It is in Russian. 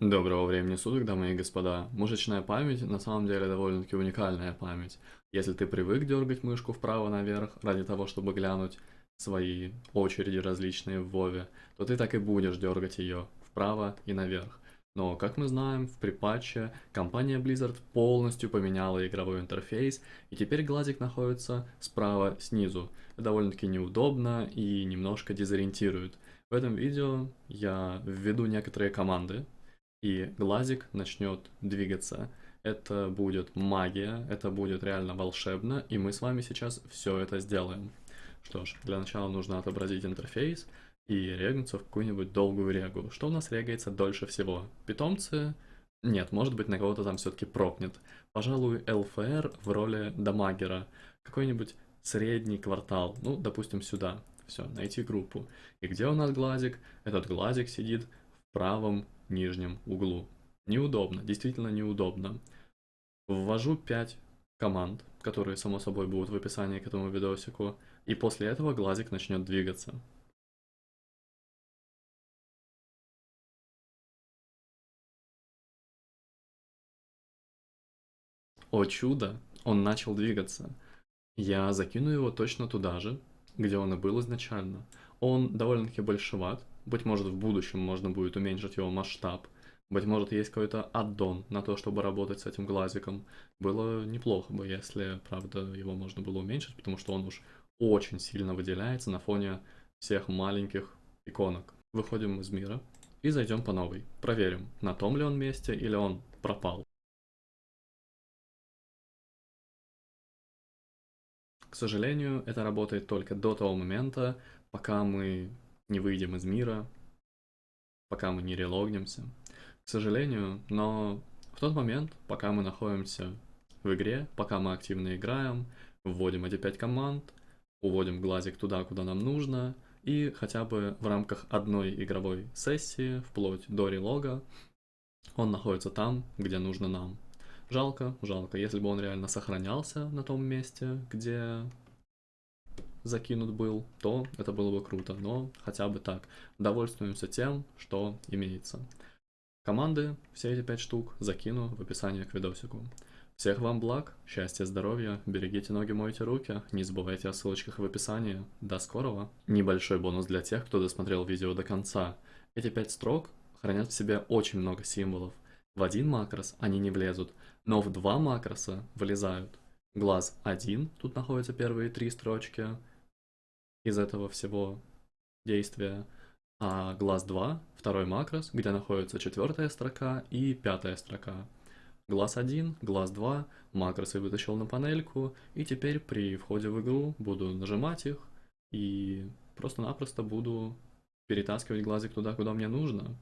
Доброго времени суток, дамы и господа. Мышечная память на самом деле довольно-таки уникальная память. Если ты привык дергать мышку вправо наверх ради того, чтобы глянуть свои очереди различные в Вове, то ты так и будешь дергать ее вправо и наверх. Но, как мы знаем, в припатче компания Blizzard полностью поменяла игровой интерфейс, и теперь глазик находится справа снизу. Это довольно-таки неудобно и немножко дезориентирует. В этом видео я введу некоторые команды, и глазик начнет двигаться. Это будет магия, это будет реально волшебно, и мы с вами сейчас все это сделаем. Что ж, для начала нужно отобразить интерфейс, и регнуться в какую-нибудь долгую регу. Что у нас регается дольше всего? Питомцы? Нет, может быть на кого-то там все-таки прокнет. Пожалуй, ЛФР в роли дамагера. Какой-нибудь средний квартал. Ну, допустим, сюда. Все, найти группу. И где у нас глазик? Этот глазик сидит в правом нижнем углу. Неудобно, действительно неудобно. Ввожу 5 команд, которые, само собой, будут в описании к этому видосику. И после этого глазик начнет двигаться. О чудо, он начал двигаться. Я закину его точно туда же, где он и был изначально. Он довольно-таки большеват, быть может в будущем можно будет уменьшить его масштаб. Быть может есть какой-то аддон на то, чтобы работать с этим глазиком. Было неплохо бы, если, правда, его можно было уменьшить, потому что он уж очень сильно выделяется на фоне всех маленьких иконок. Выходим из мира и зайдем по новой. Проверим, на том ли он месте или он пропал. К сожалению, это работает только до того момента, пока мы не выйдем из мира, пока мы не релогнемся. К сожалению, но в тот момент, пока мы находимся в игре, пока мы активно играем, вводим эти пять команд, уводим глазик туда, куда нам нужно, и хотя бы в рамках одной игровой сессии, вплоть до релога, он находится там, где нужно нам. Жалко, жалко. Если бы он реально сохранялся на том месте, где закинут был, то это было бы круто. Но хотя бы так. Довольствуемся тем, что имеется. Команды, все эти пять штук, закину в описании к видосику. Всех вам благ, счастья, здоровья, берегите ноги, мойте руки, не забывайте о ссылочках в описании. До скорого! Небольшой бонус для тех, кто досмотрел видео до конца. Эти пять строк хранят в себе очень много символов. В один макрос они не влезут, но в два макроса влезают. Глаз 1, тут находятся первые три строчки из этого всего действия, а глаз 2, второй макрос, где находится четвертая строка и пятая строка. Глаз 1, глаз 2, макросы вытащил на панельку, и теперь при входе в игру буду нажимать их и просто-напросто буду перетаскивать глазик туда, куда мне нужно.